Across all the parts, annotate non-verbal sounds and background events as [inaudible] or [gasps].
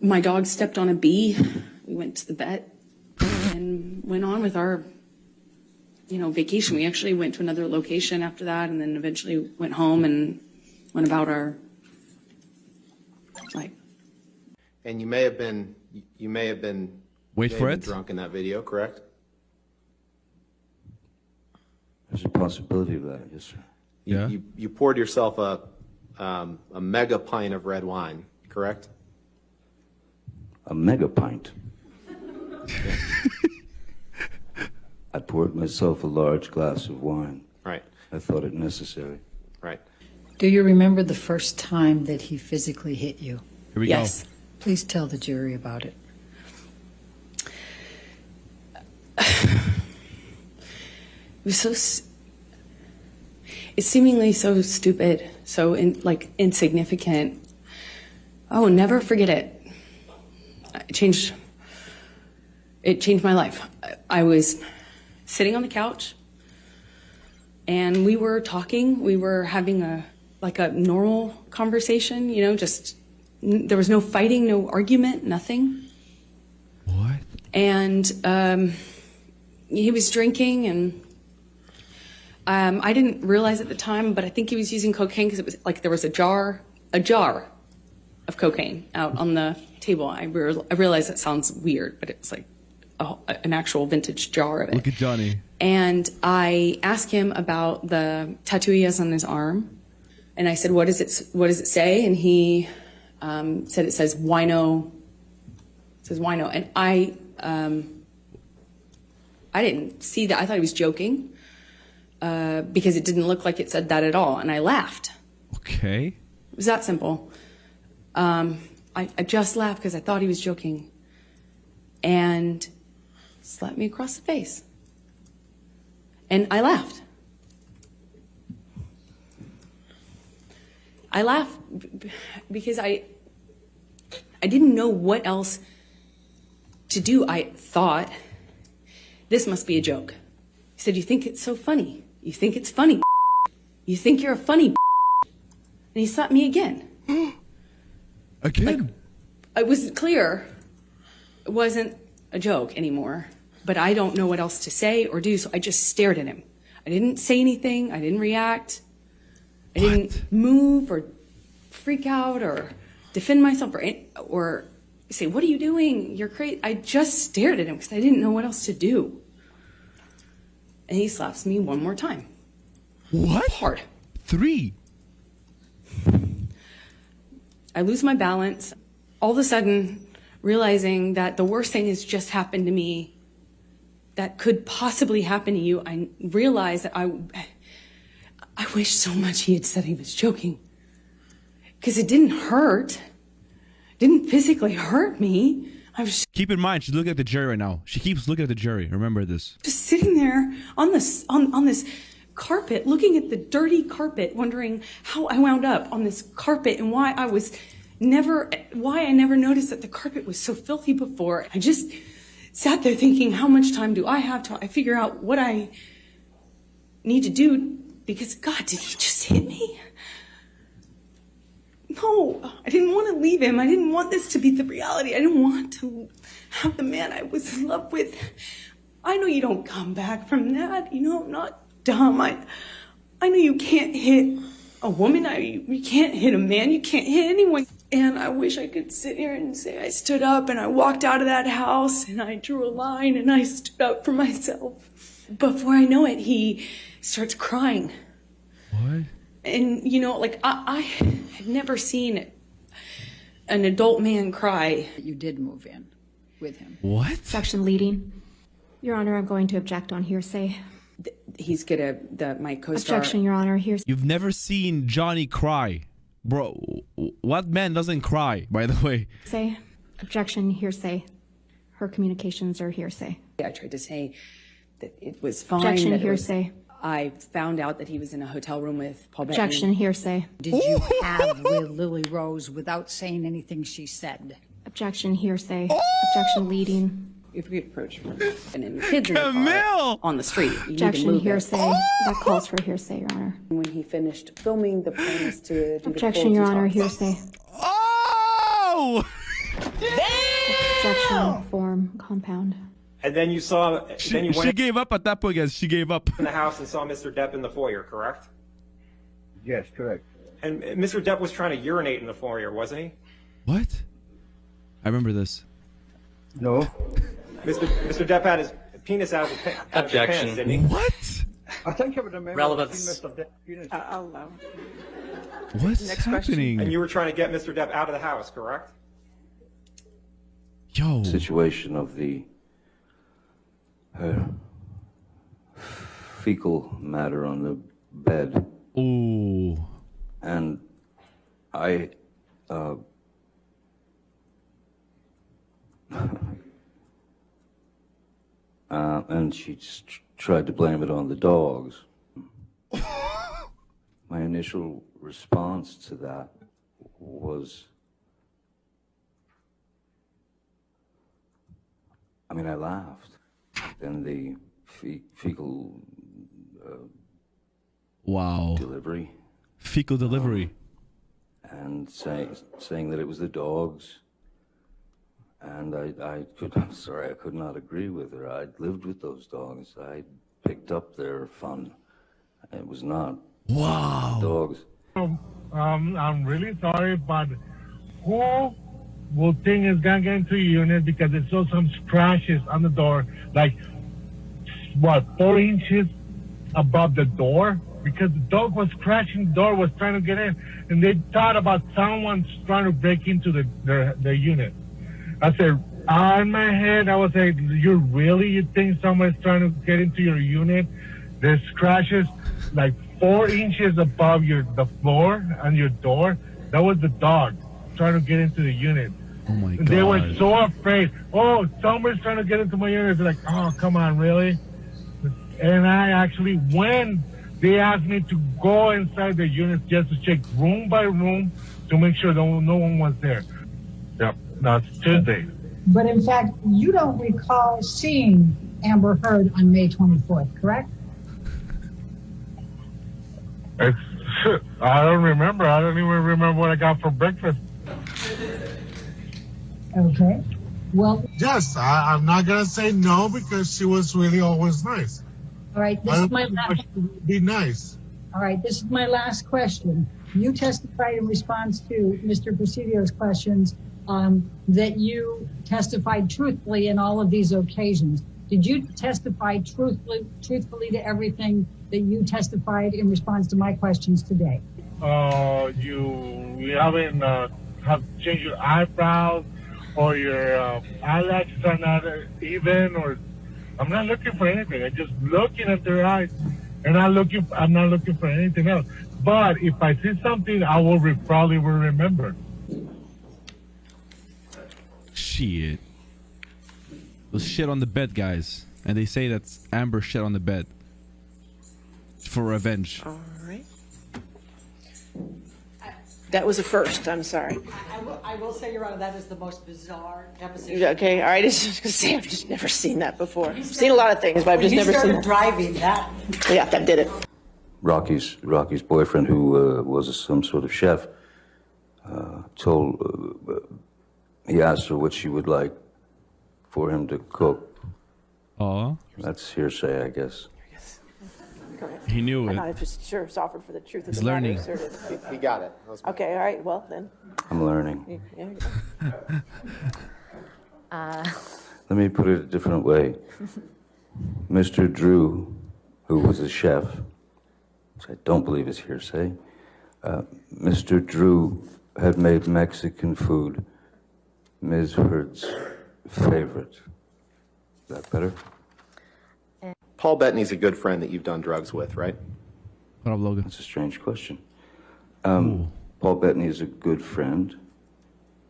my dog stepped on a bee. We went to the vet and went on with our, you know, vacation. We actually went to another location after that and then eventually went home and went about our life. And you may have been, you may have been. Wait for it. Drunk in that video, correct? There's a possibility of that, yes, sir. You- Yeah. You, you poured yourself a, um, a mega pint of red wine, correct? A mega pint. I poured myself a large glass of wine. Right, I thought it necessary. right. Do you remember the first time that he physically hit you? Here we Yes. Please tell the jury about it. [sighs] It was so. s- It's seemingly so stupid, so in, like insignificant. Oh, never forget it. It changed. It changed my life. I- I was sitting on the couch, and we were talking. We were having a like a normal conversation. You know, just there was no fighting, no argument, nothing. What? and um, he was drinking and um, I didn't realize at the time, but I think he was using cocaine because it was like there was a jar, a jar of cocaine out on the table. I, re- I realize that sounds weird, but it's like a, an actual vintage jar of it. Look at Johnny. And I asked him about the tattoo he has on his arm, and I said, "What does it? What does it say?" And he um, said, "It says wino." It says wino, and I, um, I didn't see that. I thought he was joking uh, because it didn't look like it said that at all, and I laughed. Okay. It was that simple. Um, I, I just laughed because I thought he was joking, and slapped me across the face. And I laughed. I laughed because I I didn't know what else to do. I thought this must be a joke. He said, "You think it's so funny? You think it's funny? [laughs] You think you're a funny?" [laughs] And he slapped me again. [gasps] [gasps] Again. It was clear it wasn't a joke anymore, but I don't know what else to say or do, so I just stared at him. I didn't say anything, I didn't react, I didn't move or freak out or defend myself or, or say, What are you doing? You're crazy. I just stared at him because I didn't know what else to do. And he slaps me one more time. what? Hard. Three. I lose my balance. All of a sudden, realizing that the worst thing has just happened to me that could possibly happen to you, I realized that I, I wish so much he had said he was joking. Because it didn't hurt. Didn't physically hurt me. I was Keep in mind, she's looking at the jury right now. She keeps looking at the jury. Remember this. just sitting there on this on, on this carpet looking at the dirty carpet wondering how i wound up on this carpet and why i was never why i never noticed that the carpet was so filthy before i just sat there thinking how much time do i have to i figure out what i need to do because god did he just hit me no, I didn't want to leave him. I didn't want this to be the reality. I didn't want to have the man I was in love with. I know you don't come back from that. You know, I'm not dumb. I, I know you can't hit a woman. I, you can't hit a man. You can't hit anyone. And I wish I could sit here and say I stood up and I walked out of that house and I drew a line and I stood up for myself. Before I know it, he starts crying What? and you know like i, I had never seen an adult man cry You did move in with him. What? Section leading. Your Honor, I'm going to object on hearsay. He's gonna the my co-star Objection, Your Honor. Hearsay. You've never seen Johnny cry. Bro, what man doesn't cry, by the way? Say. Objection, hearsay. Her communications are hearsay. i tried to say that it was fine Objection, that was- hearsay. i found out that he was in a hotel room with paul bettany. Objection, hearsay. Did you have with Lily Rose without saying anything she said? Objection, hearsay. Objection leading. If we approach and then kids in the car Camille! on the street you need to Objection, move it. hearsay. Oh! That calls for hearsay, Your Honor. when he finished filming the plan was to Objection, Your Honor. detox. Hearsay. Oh! long form compound. And then you saw, then She, you she gave up at that point, guys. She gave up. in the house and saw Mr. Depp in the foyer, correct? Yes, correct. And Mr. Depp was trying to urinate in the foyer, wasn't he? What? I remember this. No, Mr. Mr. Depp had his penis out of his, pa- out of his Objection. pants. What? I think I would remember. Relevance. seeing Mr. Depp penis. I'll allow. What's Next question. happening? And you were trying to get Mr. Depp out of the house, correct? Yo. situation of the uh, fecal matter on the bed, Ooh. and I. Uh, uh, and she just tried to blame it on the dogs. [laughs] My initial response to that was I mean, I laughed. Then the fe- fecal Wow. delivery Fecal delivery. and say, saying that it was the dogs. And I, I could, [laughs] I'm sorry, I could not agree with her. I'd lived with those dogs. I picked up their fun. It was not Wow. dogs. Um, I'm really sorry, but who will think is gonna get into a unit because it saw some scratches on the door, like what four inches above the door? Because the dog was scratching the door, was trying to get in, and they thought about someone trying to break into the their, their unit. I said, ah, on my head, I was like, you really you think someone's trying to get into your unit? There's scratches like four inches above your the floor and your door. That was the dog trying to get into the unit. Oh my And they were so afraid. Oh, someone's trying to get into my unit. They're like, oh, come on, really? And I actually, when they asked me to go inside the unit just to check room by room to make sure no, no one was there. Yep, that's Tuesday. But in fact, you don't recall seeing Amber Heard on May 24th, correct? It's, [laughs] I don't remember. I don't even remember what I got for breakfast. Okay. Well, Yes, I, I'm not gonna say no because she was really always nice. all right, this I is my last, be nice. all right, this is my last question. You testified in response to Mr. Presidio's questions that you testified truthfully in all of these occasions. Did you testify truthfully, truthfully to everything that you testified in response to my questions today? Uh, you haven't uh, changed your eyebrows or your uh, eyelashes are not even or I'm not looking for anything. I'm just looking at their eyes, and I'm not looking for anything else. But if I see something, I will probably remember. Shit. Was shit on the bed, guys. And they say that's Amber shit on the bed. For revenge. All right. That was a first. I'm sorry. I will, I will say, Your Honor, that is the most bizarre deposition. Okay. All right. [laughs] I just gonna say I've just never seen that before. I've seen a lot of things, but I've just never seen. started driving that. Yeah, that did it. Rocky's Rocky's boyfriend, who uh, was some sort of chef, uh, told uh, he asked her what she would like for him to cook. Aw. That's hearsay, I guess. He knew I'm it. not just sure it's offered for the truth He's the learning. asserted. He got it. Okay. All right. Well then. I'm learning. Yeah, yeah. [laughs] Let me put it a different way. Mr. Drew, who was a chef, which I don't believe is hearsay, uh, Mr. Drew had made Mexican food Ms. Heard's favorite. Is that better? Paul Bettany's a good friend that you've done drugs with, right? What up, Logan? That's a strange question. Um, Paul Bettany is a good friend.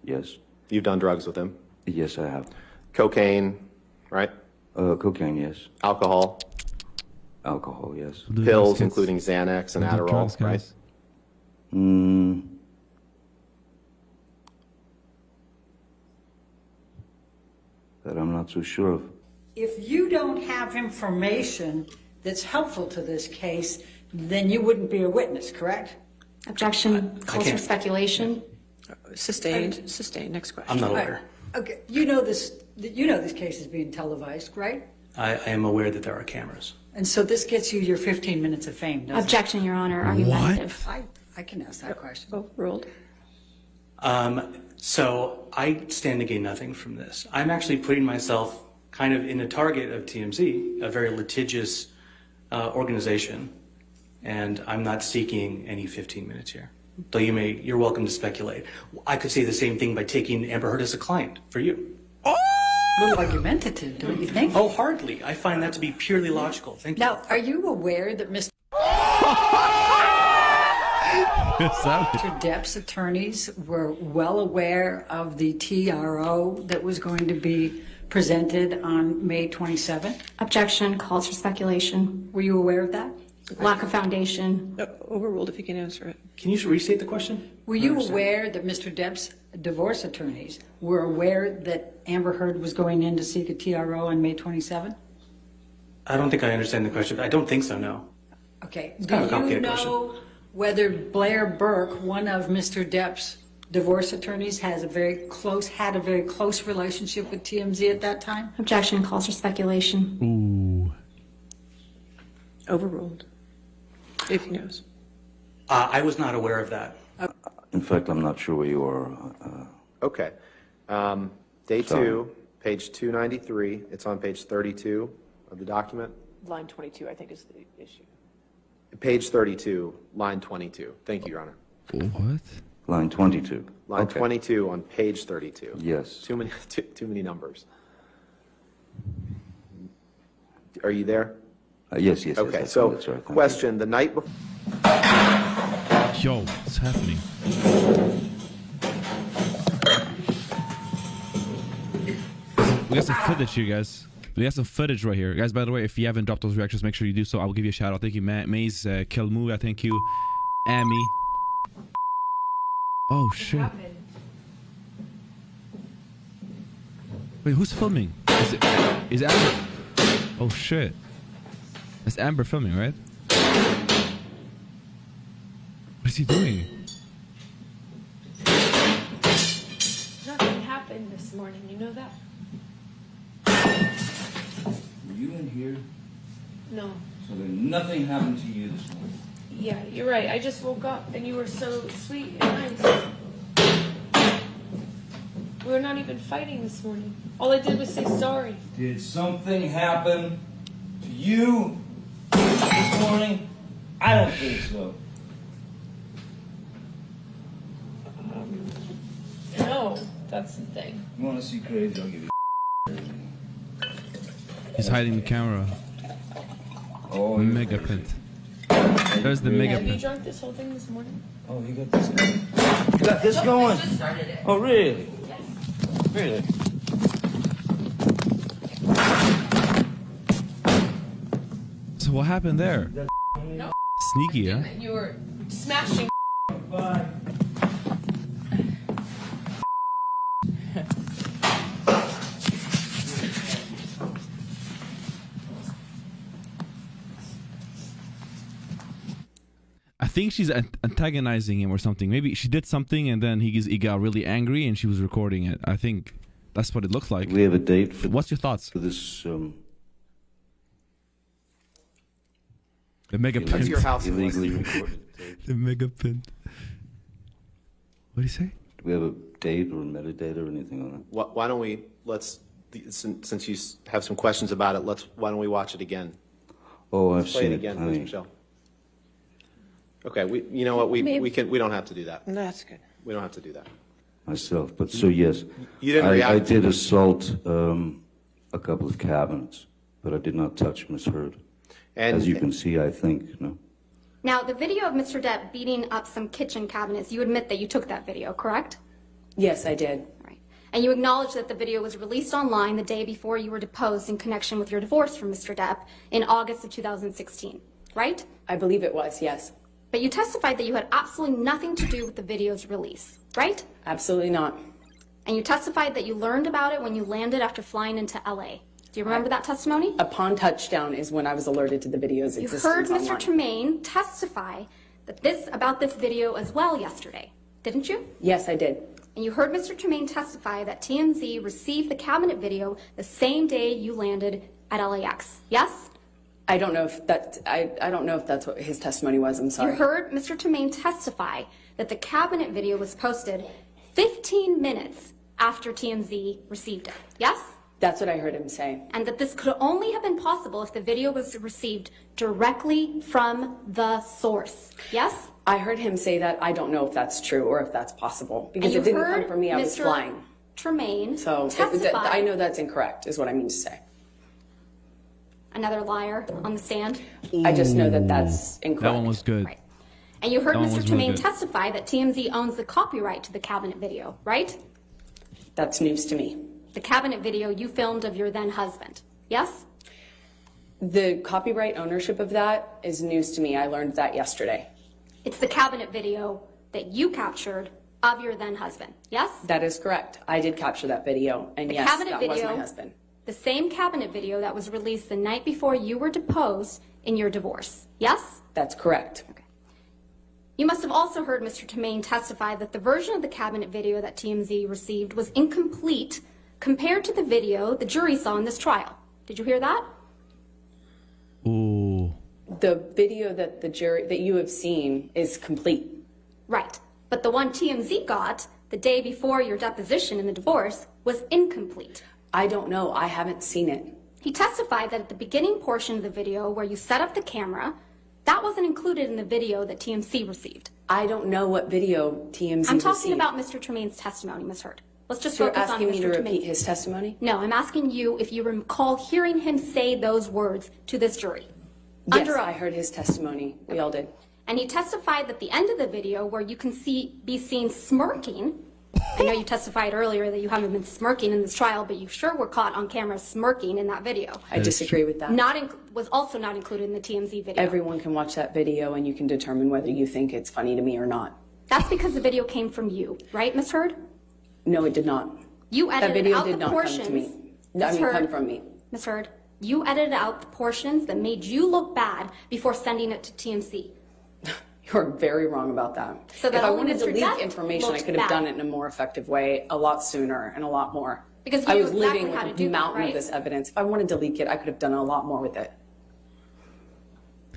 Yes. You've done drugs with him. Yes, I have. Cocaine, right? Uh, cocaine, yes. Alcohol, Alcohol, yes. Pills, including Xanax and Adderall, drugs, right? guys. Mm. That I'm not so sure of. If you don't have information that's helpful to this case, then you wouldn't be a witness, correct? Objection. Calls for can't- speculation. Uh, sustained. Sustained. Next question. I'm not a lawyer. Okay, you know this You know this case is being televised, right? I, I am aware that there are cameras. And so this gets you your 15 minutes of fame, doesn't Objection, Your Honor, argumentative. it? I, I can ask that question. Oh, Overruled. Um, so I stand to gain nothing from this. I'm actually putting myself kind of in the target of TMZ, a very litigious uh, organization, and I'm not seeking any 15 minutes here. Though you may, you're welcome to speculate. I could say the same thing by taking Amber Heard as a client for you. A little argumentative, don't you think? Oh, hardly. I find that to be purely logical. Thank you. Now, are you aware that Mr. [laughs] Depp's attorneys were well aware of the TRO that was going to be presented on May 27th? Objection calls for speculation. Were you aware of that? Lack of foundation. Uh, Overruled if you can answer it. Can you restate the question? Were you aware that Mr. Depp's divorce attorneys were aware that Amber Heard was going in to seek a TRO on May 27th? I don't think I understand the question. I don't think so, no. Okay. kind of a Do you complicated know whether Blair Berk, one of Mr. Depp's divorce attorneys, has a very close, had a very close relationship with TMZ at that time? Objection calls for speculation. Ooh. Overruled. If he knows. Uh, I was not aware of that. In fact, I'm not sure where you are. uh, Okay. Um, Day Sorry. two, page 293, it's on page 32 of the document. Line 22, I think, is the issue. Page 32, line 22. Thank you, Your Honor. What? Line 22. Line Okay. 22 on page 32. Yes. Too many, [laughs] too, too many numbers. Are you there? Uh, Yes, yes, yes. Okay, that's- so that's right, thank you. question, the night before. Yo, what's happening? We got some footage you guys. We got some footage right here, guys. By the way, if you haven't dropped those reactions, make sure you do so. I will give you a shout out. Thank you, Ma- Maze, uh, Kelmu. I thank you, Amy. Oh shit! Wait, who's filming? Is it? Is Amber? Oh shit! That's Amber filming, right? What is he doing? Nothing happened this morning, you know that? You in here? No. So then nothing happened to you this morning? Yeah, you're right. I just woke up and you were so sweet and nice. We were not even fighting this morning. All I did was say sorry. Did something happen to you this morning? I don't think so. No, that's the thing. You want to see crazy? I'll give you. He's hiding the camera. Oh, mega pint. There's the mega Have you pint. drunk this whole thing this morning? Oh, you got this going. You got this going. just started it. Oh, really? Yes. Really? So what happened there? No. Sneaky, huh? You were smashing. I think she's antagonizing him or something. Maybe she did something and then he, he got really angry and she was recording it. I think that's what it looks like. We have a date for. What's your thoughts? For this, um, The mega illegally- pint. your house [laughs] Illegally arrest? recorded. The mega pint. What do you say? Do we have a date or a metadata or anything on that? Why why don't we, let's, since since you have some questions about it, let's, why don't we watch it again? Oh, I've Play seen it it. again, I- please, Michelle. Okay, we, you know what, we, Maybe- we can, we don't have to do that. That's good. We don't have to do that. myself, but so yes. You didn't I, I react to did assault um, a couple of cabinets, but I did not touch Miss Heard. And- As you can see, I think, no. Now, the video of Mr. Depp beating up some kitchen cabinets, you admit that you took that video, correct? Yes, I did. Right. And you acknowledge that the video was released online the day before you were deposed in connection with your divorce from Mr. Depp in August of 2016, right? I believe it was, yes. But you testified that you had absolutely nothing to do with the video's release, right? Absolutely not. And you testified that you learned about it when you landed after flying into LA. Do you remember that testimony? Upon touchdown is when I was alerted to the video's You existence heard Mr. online. Tremaine testify that this about this video as well yesterday, didn't you? Yes, I did. And you heard Mr. Tremaine testify that TMZ received the cabinet video the same day you landed at LAX. Yes? I don't know if that, I, I don't know if that's what his testimony was, I'm sorry. You heard Mr. Tremaine testify that the cabinet video was posted 15 minutes after TMZ received it. Yes? That's what I heard him say. And that this could only have been possible if the video was received directly from the source. Yes? I heard him say that. I don't know if that's true or if that's possible because it didn't come from me. I was flying. Tremaine So it-. I know that's incorrect, is what I mean to say. Another liar on the stand. I just know that that's incorrect. That one was good. And you heard That Mr. was really Tremaine testify that TMZ owns the copyright to the cabinet video, right? That's news to me. The cabinet video you filmed of your then husband. Yes? The copyright ownership of that is news to me. I learned that yesterday. It's the cabinet video that you captured of your then husband. Yes? That is correct. I did capture that video, and The yes, cabinet that video, was my husband. The same cabinet video that was released the night before you were deposed in your divorce. Yes? That's correct. Okay. You must have also heard Mr. Tremaine testify that the version of the cabinet video that TMZ received was incomplete compared to the video the jury saw in this trial. Did you hear that? Ooh. The video that the jury that you have seen is complete. Right. But the one TMZ got the day before your deposition in the divorce was incomplete. I don't know. I haven't seen it. He testified that at the beginning portion of the video where you set up the camera, that wasn't included in the video that TMZ received. I don't know what video TMZ I'm talking received. about Mr. Tremaine's testimony, Ms. Heard. Let's just So you're focus on asking Mr. me to Tremaine. repeat his testimony? No, I'm asking you if you recall hearing him say those words to this jury. Yes, Under I heard his testimony. We all did. And he testified that the end of the video where you can see be seen smirking. I know you testified earlier that you haven't been smirking in this trial, but you sure were caught on camera smirking in that video. I disagree with that. Not in, was also not included in the TMZ video. Everyone can watch that video and you can determine whether you think it's funny to me or not. That's because the video came from you, right, Ms. Heard? No, it did not. You edited That edited video out did the not portions. come to me. I mean, Heard, come from me. Ms. Heard, you edited out the portions that made you look bad before sending it to TMZ. You're very wrong about that. So that if I wanted to leak information, I could have bad. done it in a more effective way, a lot sooner and a lot more. Because you I was exactly living with to a do that, mountain right? of this evidence. If I wanted to leak it, I could have done a lot more with it.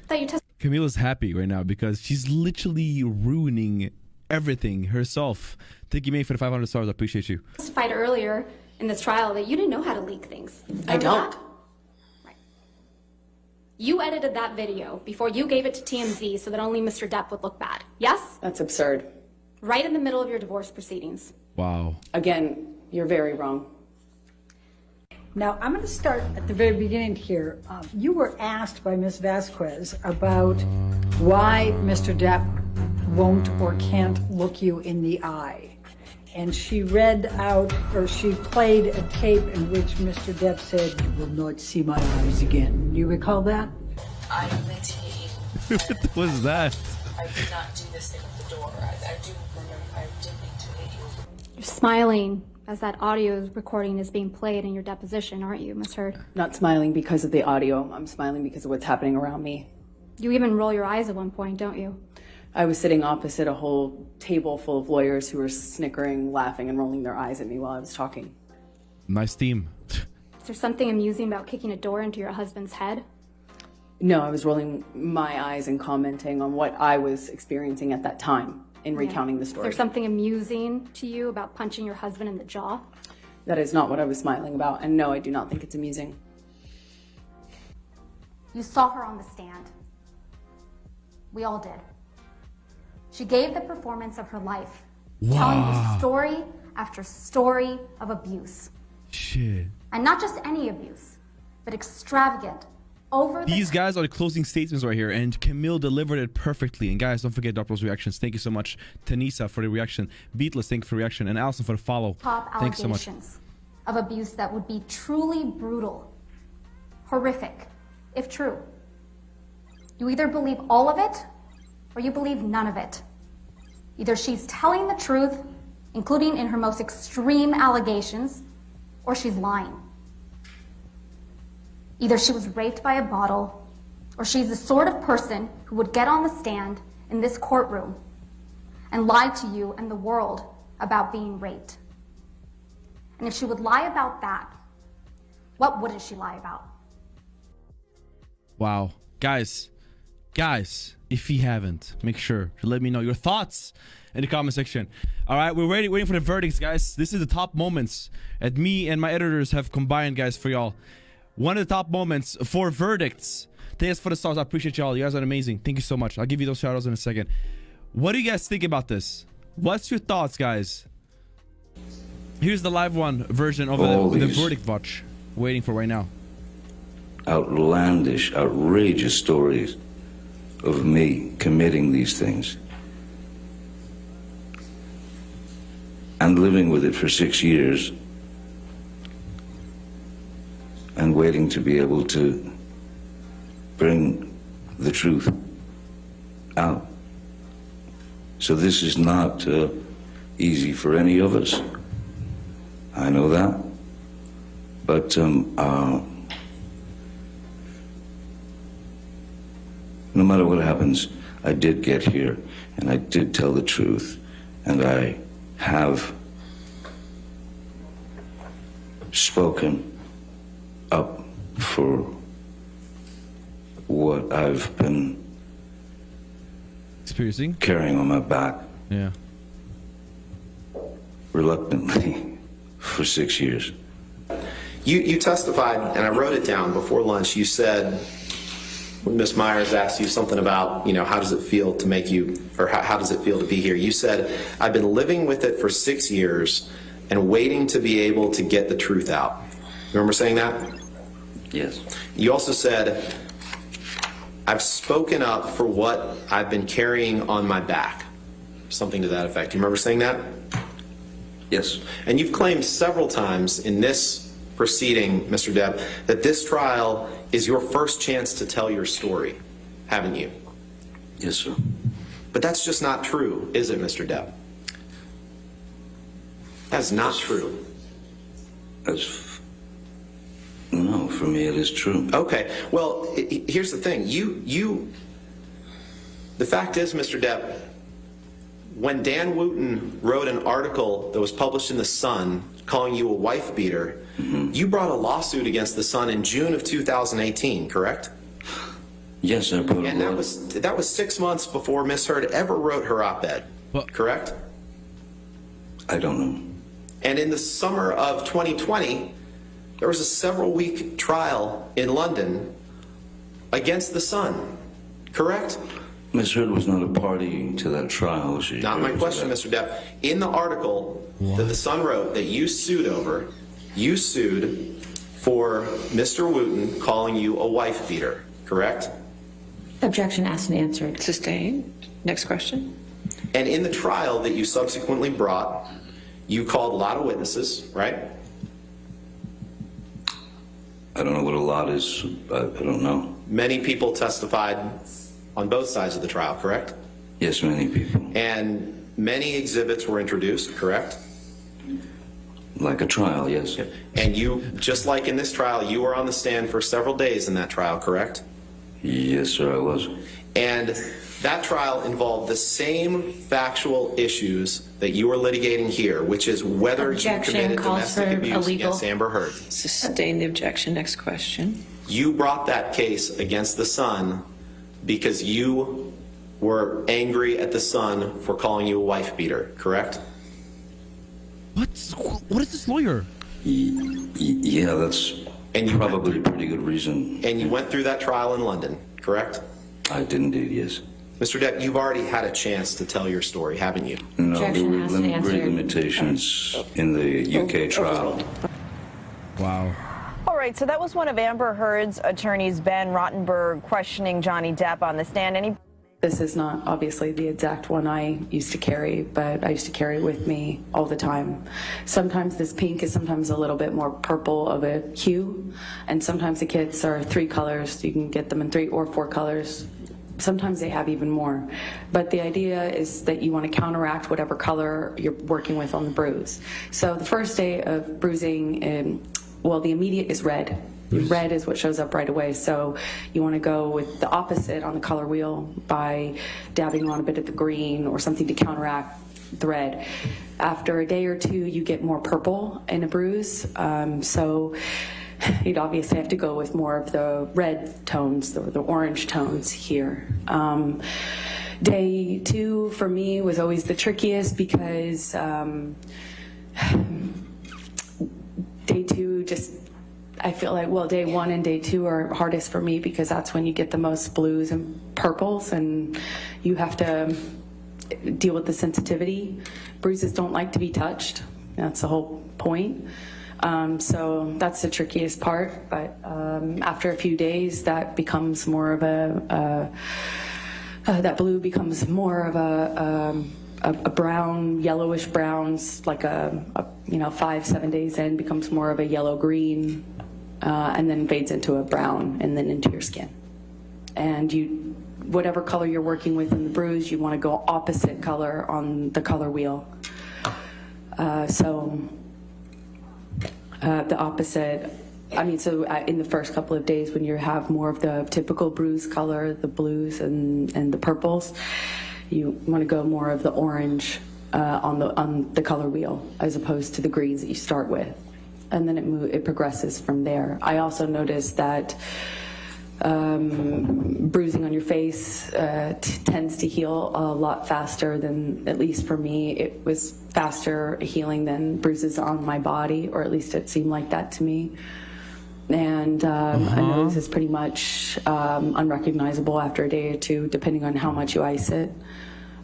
That you testified Camila's happy right now because she's literally ruining everything herself. Thank you, May, for the 500 stars. I appreciate you. testified earlier in this trial that you didn't know how to leak things. I don't. that? Right. You edited that video before you gave it to TMZ so that only Mr. Depp would look bad. Yes? That's absurd. Right in the middle of your divorce proceedings. Wow. Again, you're very wrong. Now, I'm going to start at the very beginning here. Um, you were asked by Ms. Vasquez about why Mr. Depp won't or can't look you in the eye. And she read out, or she played a tape in which Mr. Depp said, You will not see my eyes again. Do you recall that? I literally, [laughs] what was that? I did not do this thing with the door. I, I do remember, I did need to hit you. You're smiling as that audio recording is being played in your deposition, aren't you, Ms. Heard? Not smiling because of the audio. I'm smiling because of what's happening around me. You even roll your eyes at one point, don't you? I was sitting opposite a whole table full of lawyers who were snickering, laughing, and rolling their eyes at me while I was talking. Nice team. Is there something amusing about kicking a door into your husband's head? No, I was rolling my eyes and commenting on what I was experiencing at that time in recounting the story. Is there something amusing to you about punching your husband in the jaw? That is not what I was smiling about, and no, I do not think it's amusing. You saw her on the stand. We all did. She gave the performance of her life, telling Wow. you story after story of abuse. Shit. And not just any abuse, but extravagant, over the These guys are the closing statements right here, and Camille delivered it perfectly. And guys, don't forget Doppler's reactions. Thank you so much, Tanisa, for the reaction, Beatless, thank you for the reaction, and Allison for the follow. top Thanks so much. allegations of abuse that would be truly brutal, horrific, if true. You either believe all of it or you believe none of it. Either she's telling the truth, including in her most extreme allegations, or she's lying. Either she was raped by a bottle, or she's the sort of person who would get on the stand in this courtroom and lie to you and the world about being raped? And if she would lie about that, what wouldn't she lie about? Wow. Guys, guys, if you haven't, make sure to let me know your thoughts in the comment section. All right, we're waiting, waiting for the verdicts, guys. This is the top moments that me and my editors have combined, guys, for y'all. One of the top moments for verdicts. Thanks for the stars. I appreciate y'all. You guys are amazing. Thank you so much. I'll give you those shout outs in a second. What do you guys think about this? What's your thoughts, guys? Here's the live one version of the, the verdict watch. Waiting for right now. outlandish, outrageous stories of me committing these things. And living with it for six years and waiting to be able to bring the truth out. So this is not uh, easy for any of us. I know that. But um, uh, no matter what happens, I did get here and I did tell the truth and I have spoken up for what I've been experiencing carrying on my back Yeah. reluctantly [laughs] for six years. You, you testified, and I wrote it down before lunch. You said, when Ms. Meyers asked you something about, you know, how does it feel to make you, or how, how does it feel to be here? You said, I've been living with it for six years and waiting to be able to get the truth out. You remember saying that? Yes. You also said, I've spoken up for what I've been carrying on my back. Something to that effect. You remember saying that? Yes. And you've claimed several times in this proceeding, Mr. Depp, that this trial is your first chance to tell your story, haven't you? Yes, sir. But that's just not true, is it, Mr. Depp? That's not true. As no, for me it is true. Okay. Well, here's the thing. You, you, the fact is, Mr. Depp, when Dan Wootton wrote an article that was published in The Sun calling you a wife beater, you brought a lawsuit against The Sun in June of 2018, correct? Yes, I brought And that was, that was six months before Miss Heard ever wrote her op-ed, correct? I don't know. And in the summer of 2020, there was a several week trial in London against the Sun, correct? Miss Heard was not a party to that trial. She Not my question, Mr. Depp. In the article that the Sun wrote that you sued over, you sued for Mr. Wootton calling you a wife beater, correct? Objection asked and answered. Sustained. Next question. And in the trial that you subsequently brought, you called a lot of witnesses, right? I don't know what a lot is. I, I don't know. Many people testified on both sides of the trial, correct? Yes, many people. And many exhibits were introduced, correct? Like a trial, yes. And you, just like in this trial, you were on the stand for several days in that trial, correct? Yes, sir, I was. And that trial involved the same factual issues that you are litigating here, which is whether you Objection committed calls for domestic abuse illegal. against Amber Heard. Sustain the objection. Next question. You brought that case against the Sun because you were angry at the Sun for calling you a wife beater, correct? What? What is this lawyer? Yeah, that's and probably a pretty good reason. And you went through that trial in London, correct? I did indeed, yes. Mr. Depp, you've already had a chance to tell your story, haven't you? No, there were lim- great limitations in the UK trial. Wow. All right, so that was one of Amber Heard's attorneys, Ben Rottenborn, questioning Johnny Depp on the stand. And he This is not obviously the exact one I used to carry, but I used to carry it with me all the time. Sometimes this pink is sometimes a little bit more purple of a hue, and sometimes the kits are three colors. You can get them in three or four colors. Sometimes they have even more. But the idea is that you want to counteract whatever color you're working with on the bruise. So the first day of bruising, um, well, the immediate is red. Red is what shows up right away. So you want to go with the opposite on the color wheel by dabbing on a bit of the green or something to counteract the red. After a day or two, you get more purple in a bruise. Um, so you'd obviously have to go with more of the red tones, the, the orange tones here. Um, day two for me was always the trickiest because um, [sighs] day two just I feel like well day one and day two are hardest for me because that's when you get the most blues and purples and you have to deal with the sensitivity. Bruises don't like to be touched. That's the whole point. Um, so that's the trickiest part. But um, after a few days, that becomes more of a, uh, that blue becomes more of a, um, a, a brown, yellowish browns, like a, a, you know five seven days in becomes more of a yellow green, uh, and then fades into a brown, and then into your skin. And you, whatever color you're working with in the bruise, you want to go opposite color on the color wheel. Uh, so uh, the opposite. I mean, so uh, in the first couple of days when you have more of the typical bruise color, the blues and, and the purples, you want to go more of the orange uh, on the on the color wheel as opposed to the greens that you start with, and then it move, it progresses from there. I also noticed that um, bruising on your face uh, t- tends to heal a lot faster than, at least for me, it was faster healing than bruises on my body, or at least it seemed like that to me. And um, a nose is pretty much um, unrecognizable after a day or two, depending on how much you ice it.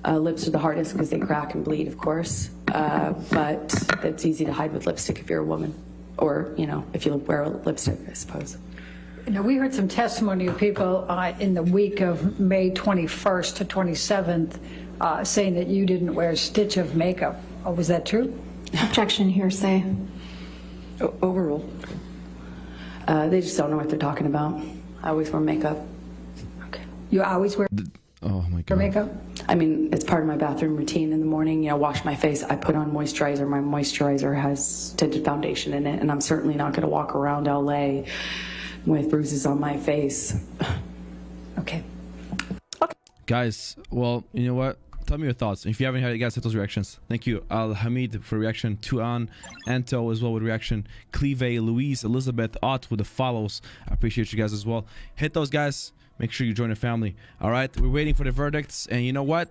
Uh, lips are the hardest because they crack and bleed, of course, uh, but it's easy to hide with lipstick if you're a woman, or you know, if you wear lipstick, I suppose. Now, we heard some testimony of people uh, in the week of May 21st to 27th uh, saying that you didn't wear a stitch of makeup. Oh, was that true? Objection, hearsay. Overruled. Uh, they just don't know what they're talking about. I always wear makeup. Okay. You always wear Oh my wear god. makeup? I mean, it's part of my bathroom routine in the morning. You know, wash my face. I put on moisturizer. My moisturizer has tinted foundation in it, and I'm certainly not going to walk around LA with bruises on my face. [sighs] Okay. Guys, well, you know what? Tell me your thoughts. If you haven't had it, guys, hit those reactions. Thank you, Al Hamid for reaction. Tuan, Anto as well with reaction. Cleve, Louise, Elizabeth, Ott with the follows. I appreciate you guys as well. Hit those guys. Make sure you join the family. All right, we're waiting for the verdicts, and you know what?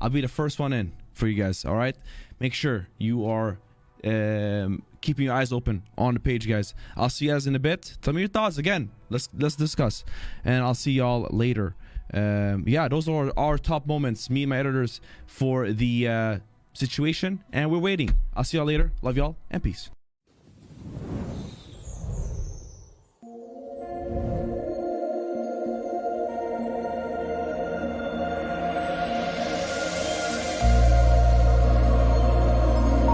I'll be the first one in for you guys. All right, make sure you are um, keeping your eyes open on the page, guys. I'll see you guys in a bit. Tell me your thoughts again. Let's let's discuss, and I'll see y'all later. Um, yeah, those are our top moments. Me and my editors for the uh, situation, and we're waiting. I'll see y'all later. Love y'all, and peace.